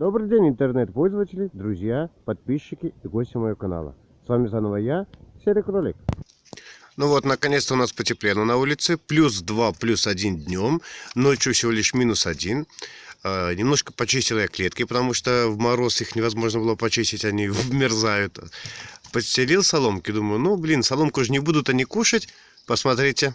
Добрый день, интернет-пользователи, друзья, подписчики и гости моего канала. С вами заново я, Серый Кролик. Ну вот, наконец-то у нас потеплело на улице. Плюс 2, плюс 1 днем. Ночью всего лишь минус 1. Э, немножко почистил я клетки, потому что в мороз их невозможно было почистить, они вмерзают. Подстелил соломки, думаю, ну, блин, соломку же не будут они кушать. Посмотрите,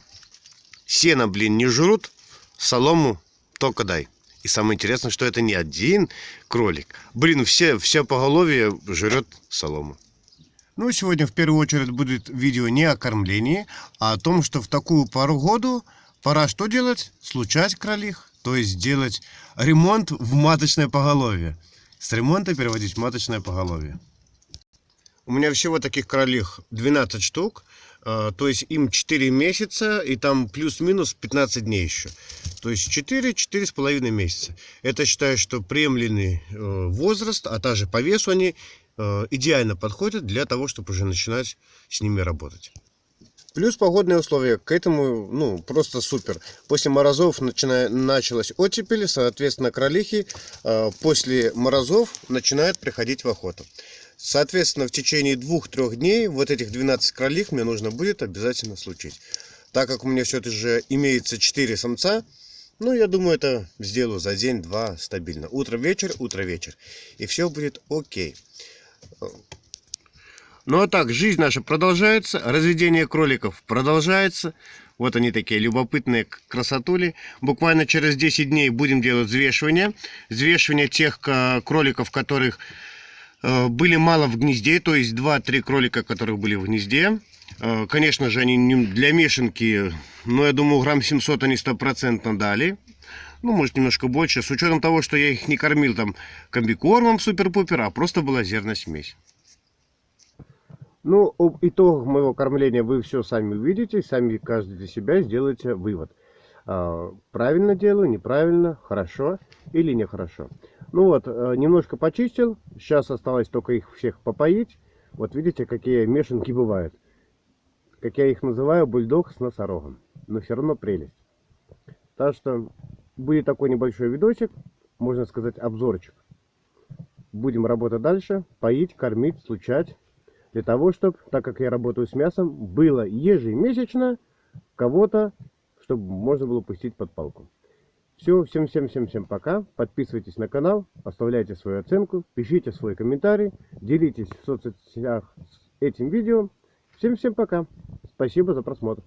сено, блин, не жрут, солому только дай. И самое интересное, что это не один кролик. Блин, все, все поголовье жрет солому. Ну, сегодня в первую очередь будет видео не о кормлении, а о том, что в такую пару году пора что делать? Случать кролих, то есть делать ремонт в маточное поголовье. С ремонта переводить в маточное поголовье. У меня всего таких кролих 12 штук. А, то есть им 4 месяца и там плюс-минус 15 дней еще. То есть 4 половиной месяца. Это считаю, что приемлемый э, возраст, а также по весу они э, идеально подходят для того, чтобы уже начинать с ними работать. Плюс погодные условия. К этому, ну, просто супер. После морозов начина... началась оттепель, соответственно, кролихи э, после морозов начинают приходить в охоту. Соответственно, в течение двух-трех дней вот этих 12 кролих мне нужно будет обязательно случить. Так как у меня все-таки же имеется 4 самца, ну, я думаю, это сделаю за день-два стабильно. Утро-вечер, утро-вечер. И все будет окей. Ну, а так, жизнь наша продолжается. Разведение кроликов продолжается. Вот они такие любопытные красотули. Буквально через 10 дней будем делать взвешивание. Взвешивание тех кроликов, которых Э, были мало в гнезде, то есть 2-3 кролика, которых были в гнезде. Э, конечно же, они для мешанки, но я думаю, грамм 700 они стопроцентно дали. Ну, может, немножко больше, с учетом того, что я их не кормил там комбикормом супер-пупер, а просто была зерносмесь. Ну, об итогах моего кормления вы все сами увидите, сами каждый для себя сделаете вывод. А, правильно делаю, неправильно, хорошо или нехорошо. Ну вот, э, немножко почистил. Сейчас осталось только их всех попоить. Вот видите, какие мешанки бывают. Как я их называю, бульдог с носорогом. Но все равно прелесть. Так что будет такой небольшой видосик, можно сказать обзорчик. Будем работать дальше, поить, кормить, случать. Для того, чтобы, так как я работаю с мясом, было ежемесячно кого-то чтобы можно было пустить под палку. Все, всем-всем-всем-всем пока. Подписывайтесь на канал, оставляйте свою оценку, пишите свой комментарий, делитесь в соцсетях этим видео. Всем-всем пока. Спасибо за просмотр.